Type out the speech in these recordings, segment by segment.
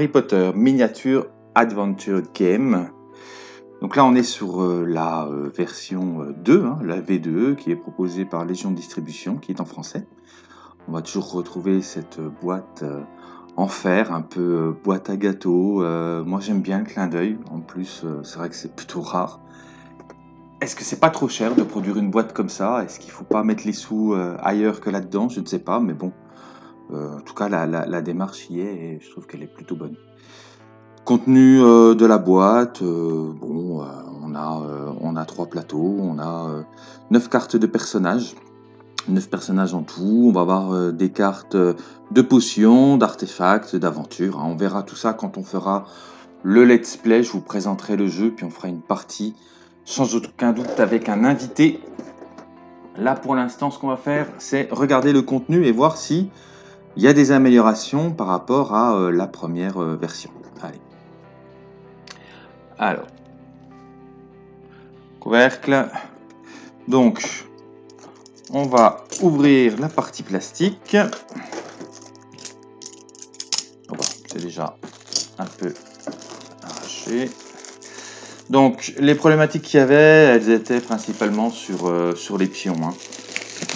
Harry Potter Miniature Adventure Game. Donc là, on est sur euh, la euh, version 2, hein, la V2, qui est proposée par Légion Distribution, qui est en français. On va toujours retrouver cette boîte en fer, un peu boîte à gâteau. moi, j'aime bien le clin d'œil. En plus, c'est vrai que c'est plutôt rare. Est-ce que c'est pas trop cher de produire une boîte comme ça? Est-ce qu'il faut pas mettre les sous ailleurs que là-dedans? Je ne sais pas, mais bon, euh, en tout cas, la, démarche y est et je trouve qu'elle est plutôt bonne. Contenu euh, de la boîte, euh, bon, on, a, on a trois plateaux, on a neuf cartes de personnages, neuf personnages en tout. On va avoir des cartes de potions, d'artefacts, d'aventures. Hein. On verra tout ça quand on fera le let's play. Je vous présenterai le jeu, puis on fera une partie sans aucun doute avec un invité. Là, pour l'instant, ce qu'on va faire, c'est regarder le contenu et voir si il y a des améliorations par rapport à euh, la première euh, version. Allez. Alors. Couvercle. Donc, on va ouvrir la partie plastique. C'est déjà un peu arraché. Donc, les problématiques qu'il y avait, elles étaient principalement sur, euh, sur les pions. Hein.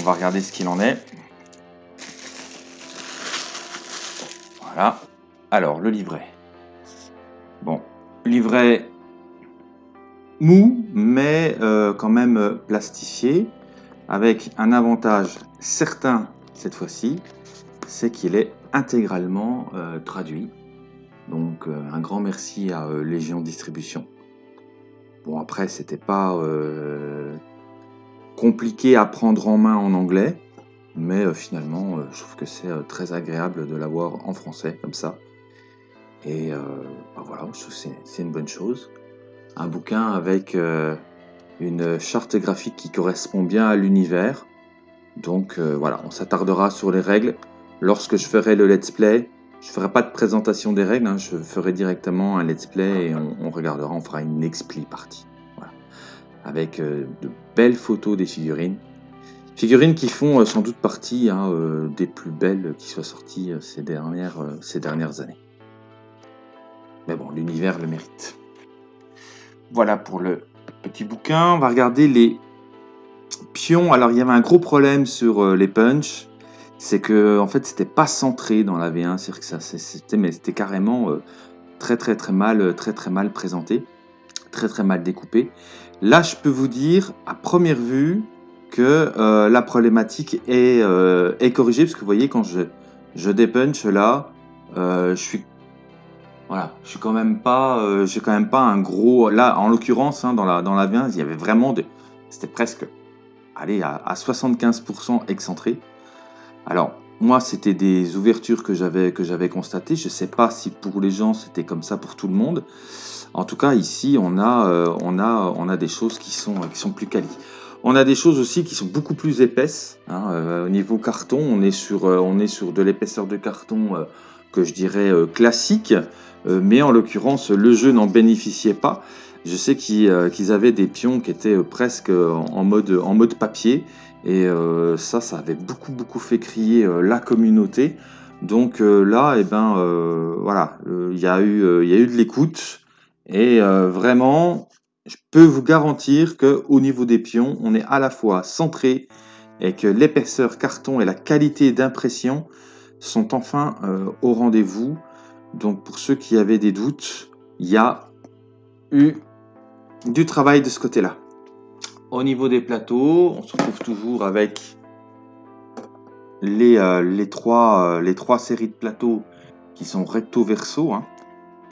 on va regarder ce qu'il en est. Alors, le livret. Bon, livret mou, mais euh, quand même euh, plastifié, avec un avantage certain cette fois-ci, c'est qu'il est intégralement euh, traduit. Donc, un grand merci à Légion Distribution. Bon, après, c'était pas compliqué à prendre en main en anglais. Mais euh, finalement, euh, je trouve que c'est euh, très agréable de l'avoir en français comme ça. Et bah voilà, je trouve que c'est une bonne chose. Un bouquin avec une charte graphique qui correspond bien à l'univers. Donc voilà, on s'attardera sur les règles. Lorsque je ferai le let's play, je ne ferai pas de présentation des règles, hein. je ferai directement un let's play et on, regardera, on fera une expli partie. Voilà. Avec de belles photos des figurines. Figurines qui font euh, sans doute partie hein, euh, des plus belles qui soient sorties euh, ces, dernières, ces dernières années. Mais bon, l'univers le mérite. Voilà pour le petit bouquin. On va regarder les pions. Alors, il y avait un gros problème sur les punch. C'est que, en fait, c'était pas centré dans la V1. C'est-à-dire que c'était carrément très, très, très mal, très, très mal présenté. Très, très mal découpé. Là, je peux vous dire, à première vue, que euh, la problématique est, euh, est, corrigée, parce que vous voyez, quand je, je dépunch là, euh, je suis voilà, je suis quand même pas, j'ai quand même pas un gros. Là, en l'occurrence, hein, dans la dans la 20, il y avait vraiment de, c'était presque, allez, à, 75% excentré. Alors, moi, c'était des ouvertures que j'avais que j'avais constatées. Je sais pas si pour les gens c'était comme ça pour tout le monde. En tout cas, ici, on a on a on a des choses qui sont qui sont plus qualies. On a des choses aussi qui sont beaucoup plus épaisses. Hein, euh, au niveau carton, on est sur, euh, on est sur de l'épaisseur de carton euh, que je dirais classique, mais en l'occurrence, le jeu n'en bénéficiait pas. Je sais qu'ils avaient des pions qui étaient presque en mode, en mode papier, et ça, ça avait beaucoup, beaucoup fait crier la communauté. Donc là, eh ben, voilà, il y, a eu, il y a eu de l'écoute, et vraiment, je peux vous garantir qu'au niveau des pions, on est à la fois centré et que l'épaisseur carton et la qualité d'impression sont enfin euh, au rendez-vous. Donc pour ceux qui avaient des doutes, il y a eu du travail de ce côté-là. Au niveau des plateaux, on se retrouve toujours avec les, euh, euh, trois séries de plateaux qui sont recto-verso. Hein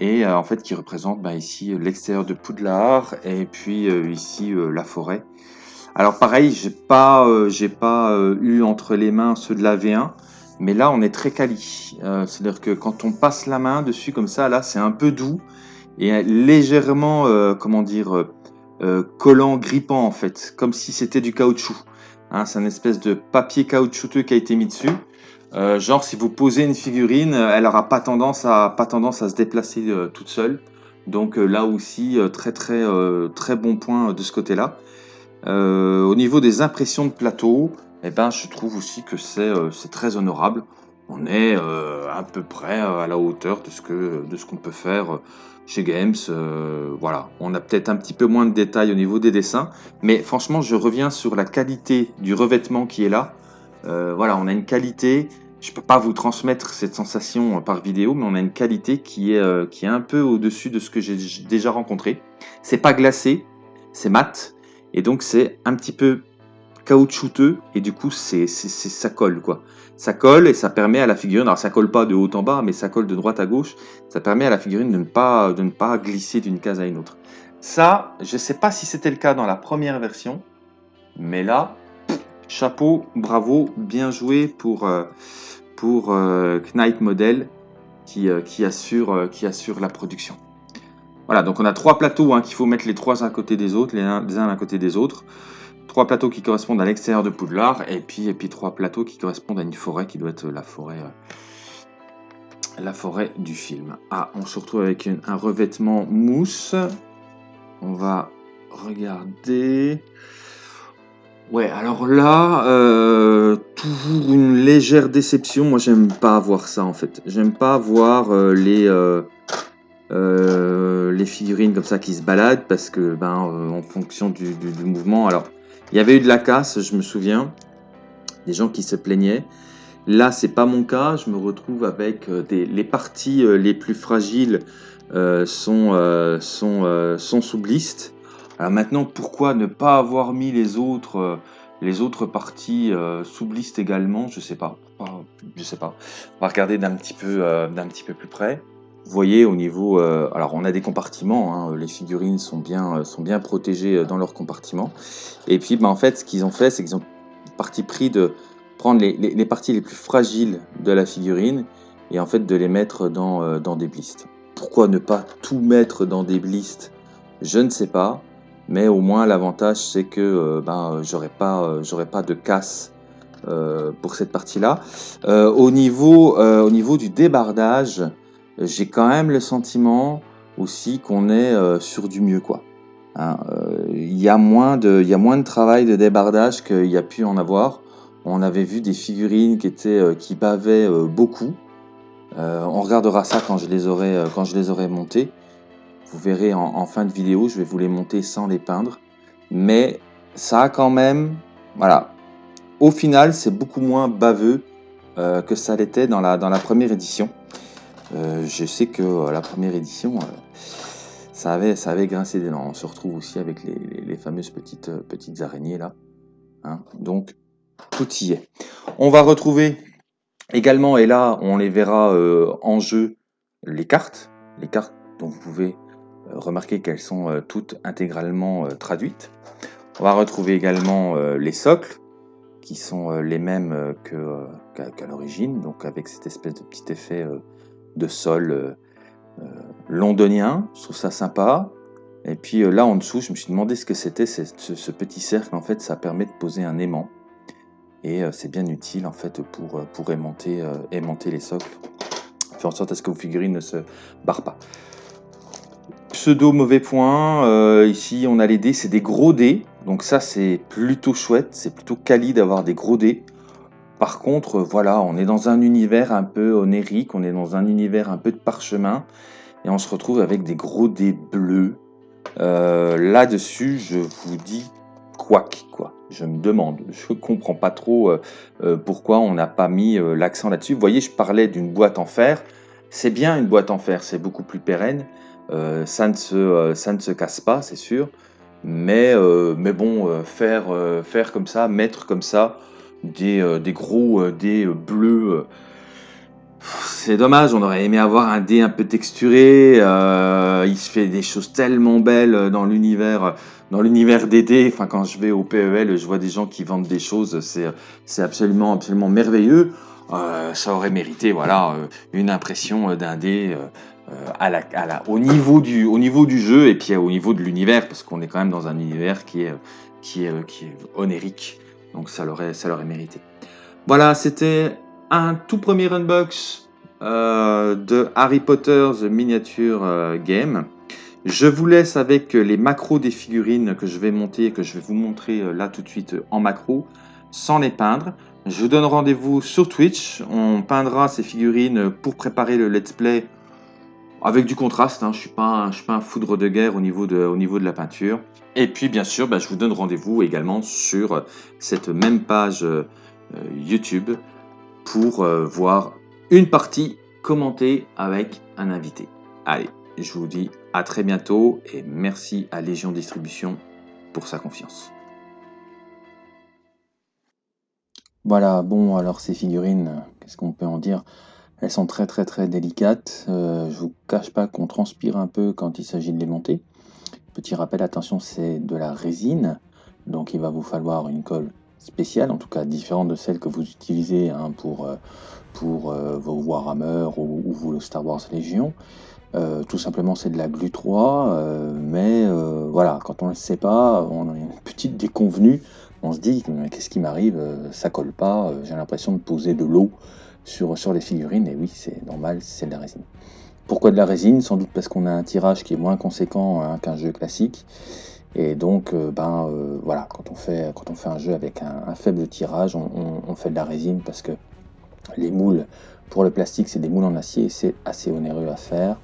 et euh, en fait qui représente bah, ici l'extérieur de Poudlard et puis euh, ici euh, la forêt. Alors pareil, j'ai pas, pas eu entre les mains ceux de la V1, mais là on est très quali. C'est-à-dire que quand on passe la main dessus comme ça, là c'est un peu doux et légèrement, comment dire, collant, grippant en fait, comme si c'était du caoutchouc. Hein, c'est une espèce de papier caoutchouteux qui a été mis dessus. Euh, genre, si vous posez une figurine, elle n'aura pas tendance à se déplacer euh, toute seule. Donc euh, là aussi, très très très bon point de ce côté-là. au niveau des impressions de plateau, eh ben, je trouve aussi que c'est très honorable. on est à peu près à la hauteur de ce que de ce qu'on peut faire chez Games. voilà, on a peut-être un petit peu moins de détails au niveau des dessins, mais franchement, je reviens sur la qualité du revêtement qui est là. Voilà, on a une qualité je peux pas vous transmettre cette sensation par vidéo, mais on a une qualité qui est, euh, qui est un peu au-dessus de ce que j'ai déjà rencontré. C'est pas glacé, c'est mat, et donc c'est un petit peu caoutchouteux, et du coup c'est ça colle quoi. Ça colle et ça permet à la figurine, alors ça colle pas de haut en bas, mais ça colle de droite à gauche, ça permet à la figurine de ne pas, de ne pas glisser d'une case à une autre. Ça, je sais pas si c'était le cas dans la première version, mais là, chapeau, bravo, bien joué pour... Euh, pour euh, Knight Model qui, euh, qui, assure, qui assure la production. Voilà, donc on a trois plateaux hein, qu'il faut mettre les trois à côté des autres, les uns, à côté des autres. Trois plateaux qui correspondent à l'extérieur de Poudlard et puis, et puis trois plateaux qui correspondent à une forêt qui doit être la forêt, la forêt du film. Ah, on se retrouve avec un revêtement mousse. On va regarder. Ouais, alors là, euh, toujours une légère déception. Moi, j'aime pas voir ça en fait. J'aime pas voir euh, les euh, les figurines comme ça qui se baladent parce que ben en fonction du, mouvement. Alors, il y avait eu de la casse, je me souviens, des gens qui se plaignaient. Là, c'est pas mon cas. Je me retrouve avec des, les parties les plus fragiles sont sont sont sous. Alors maintenant, pourquoi ne pas avoir mis les autres, euh, les autres parties euh, sous liste également? Je sais pas. Je sais pas. On va regarder d'un petit peu, euh, d'un petit peu plus près. Vous voyez au niveau, alors on a des compartiments, hein, les figurines sont bien, sont bien protégées dans leurs compartiments. Et puis, ben, en fait, ce qu'ils ont fait, c'est qu'ils ont parti pris de prendre les, parties les plus fragiles de la figurine et en fait de les mettre dans, dans des blistes. Pourquoi ne pas tout mettre dans des blistes? Je ne sais pas mais au moins l'avantage c'est que euh, ben, j'aurai pas, euh, pas de casse euh, pour cette partie-là. au, niveau, au niveau du débardage, j'ai quand même le sentiment aussi qu'on est sur du mieux. quoi. Hein, il y, a moins de, y a moins de travail de débardage qu'il y a pu en avoir. On avait vu des figurines qui, étaient, qui bavaient beaucoup. on regardera ça quand je les aurai, quand je les aurai montées. Vous verrez en, fin de vidéo, je vais vous les monter sans les peindre. Mais ça a quand même, voilà, au final, c'est beaucoup moins baveux euh, que ça l'était dans la, dans la première édition. Euh, je sais que euh, la première édition, ça, avait, ça avait grincé des dents. On se retrouve aussi avec les, fameuses petites, petites araignées là. Hein. Donc, tout y est. On va retrouver également, et là, on les verra en jeu, les cartes. Les cartes dont vous pouvez remarquez qu'elles sont euh, toutes intégralement euh, traduites. On va retrouver également les socles, qui sont les mêmes qu'à l'origine, donc avec cette espèce de petit effet de sol londonien. Je trouve ça sympa. Et puis là en dessous, je me suis demandé ce que c'était ce, petit cercle. En fait, ça permet de poser un aimant. Et c'est bien utile en fait pour, pour aimanter, aimanter les socles. Faire en sorte à ce que vos figurines ne se barrent pas. Pseudo mauvais point, euh, ici on a les dés, c'est des gros dés, donc ça c'est plutôt chouette, c'est plutôt quali d'avoir des gros dés. Par contre, voilà, on est dans un univers un peu onérique, on est dans un univers un peu de parchemin, et on se retrouve avec des gros dés bleus. Euh, là-dessus, je vous dis quoi quoi. Je me demande, je comprends pas trop euh, pourquoi on n'a pas mis l'accent là-dessus. Vous voyez, je parlais d'une boîte en fer. C'est bien une boîte en fer, c'est beaucoup plus pérenne. Euh, ça, ne se, euh, ça ne se casse pas, c'est sûr. Mais, euh, mais bon, faire, faire comme ça, mettre comme ça des, des gros des bleus c'est dommage, on aurait aimé avoir un dé un peu texturé. il se fait des choses tellement belles dans l'univers, dans l'univers des dés. Enfin, quand je vais au PEL, je vois des gens qui vendent des choses. C'est, absolument, absolument merveilleux. ça aurait mérité, voilà, une impression d'un dé euh, à la, au, niveau du, au niveau du jeu et puis au niveau de l'univers, parce qu'on est quand même dans un univers qui est, qui est, qui est onérique, donc ça l'aurait, mérité. Voilà, c'était un tout premier unbox euh, de Harry Potter The Miniature euh, Game. Je vous laisse avec les macros des figurines que je vais monter et que je vais vous montrer là tout de suite en macro, sans les peindre. Je vous donne rendez-vous sur Twitch. On peindra ces figurines pour préparer le let's play avec du contraste. Hein. Je ne suis, pas un, foudre de guerre au niveau de, la peinture. Et puis, bien sûr, bah, je vous donne rendez-vous également sur cette même page euh, YouTube pour euh, voir une partie commentée avec un invité. Allez, je vous dis à très bientôt et merci à Légion Distribution pour sa confiance. Voilà, bon, alors ces figurines, qu'est-ce qu'on peut en dire? Elles sont très très très délicates. Euh, je vous cache pas qu'on transpire un peu quand il s'agit de les monter. Petit rappel, attention, c'est de la résine, donc il va vous falloir une colle spéciale, en tout cas différente de celle que vous utilisez hein, pour, euh, pour euh, vos Warhammer ou, ou vos Star Wars Légion. Euh, tout simplement, c'est de la glu 3, euh, mais voilà, quand on ne le sait pas, on a une petite déconvenue. On se dit, qu'est-ce qui m'arrive? Ça colle pas, j'ai l'impression de poser de l'eau sur, sur les figurines, et oui, c'est normal, c'est de la résine. Pourquoi de la résine? Sans doute parce qu'on a un tirage qui est moins conséquent hein, qu'un jeu classique. Et donc, ben voilà, quand on, fait, quand on fait un jeu avec un, faible tirage, on, on, fait de la résine parce que les moules pour le plastique, c'est des moules en acier c'est assez onéreux à faire.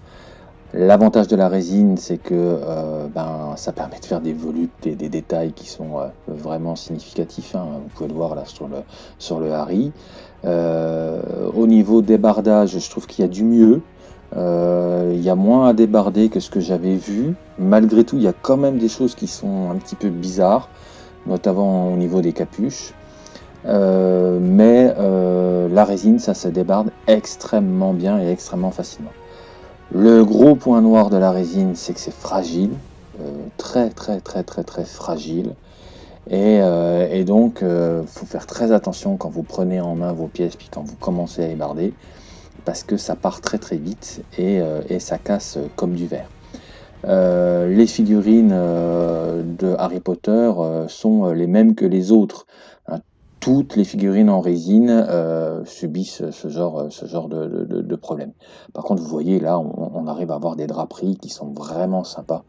L'avantage de la résine, c'est que euh, ben, ça permet de faire des volutes et des détails qui sont euh, vraiment significatifs. Hein. Vous pouvez le voir là sur le, sur le Harry. Euh, au niveau débardage, je trouve qu'il y a du mieux. il y a moins à débarder que ce que j'avais vu. Malgré tout, il y a quand même des choses qui sont un petit peu bizarres, notamment au niveau des capuches. mais la résine, ça se débarde extrêmement bien et extrêmement facilement. Le gros point noir de la résine, c'est que c'est fragile, euh, très très très très très fragile. Et, euh, donc, il euh, faut faire très attention quand vous prenez en main vos pièces, puis quand vous commencez à ébarder, parce que ça part très très vite et ça casse comme du verre. les figurines de Harry Potter sont les mêmes que les autres toutes les figurines en résine euh, subissent ce genre, de, problème. Par contre, vous voyez, là, on, arrive à avoir des draperies qui sont vraiment sympas,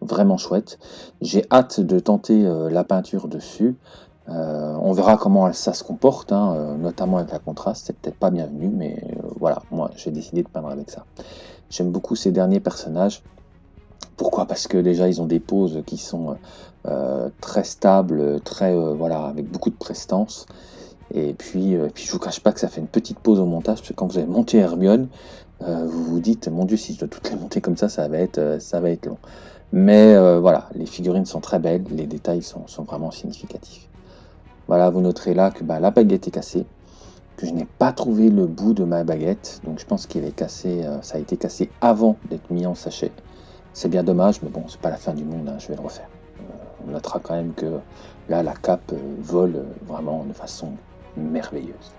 vraiment chouettes. J'ai hâte de tenter euh, la peinture dessus. Euh, on verra comment ça se comporte, hein, notamment avec la contraste. C'est peut-être pas bienvenu, mais voilà, moi, j'ai décidé de peindre avec ça. J'aime beaucoup ces derniers personnages. Pourquoi? Parce que déjà, ils ont des poses qui sont euh, très stables, très euh, voilà, avec beaucoup de prestance. Et puis, euh, puis je vous cache pas que ça fait une petite pause au montage, parce que quand vous avez monté Hermione, vous vous dites, mon Dieu, si je dois toutes les monter comme ça, ça va être, long. Mais voilà, les figurines sont très belles, les détails sont, sont vraiment significatifs. Voilà, vous noterez là que bah, la baguette est cassée, que je n'ai pas trouvé le bout de ma baguette, donc je pense qu'il est cassé, ça a été cassé avant d'être mis en sachet. C'est bien dommage, mais bon, c'est pas la fin du monde, hein, je vais le refaire. Euh, on notera quand même que là, la cape euh, vole vraiment de façon merveilleuse.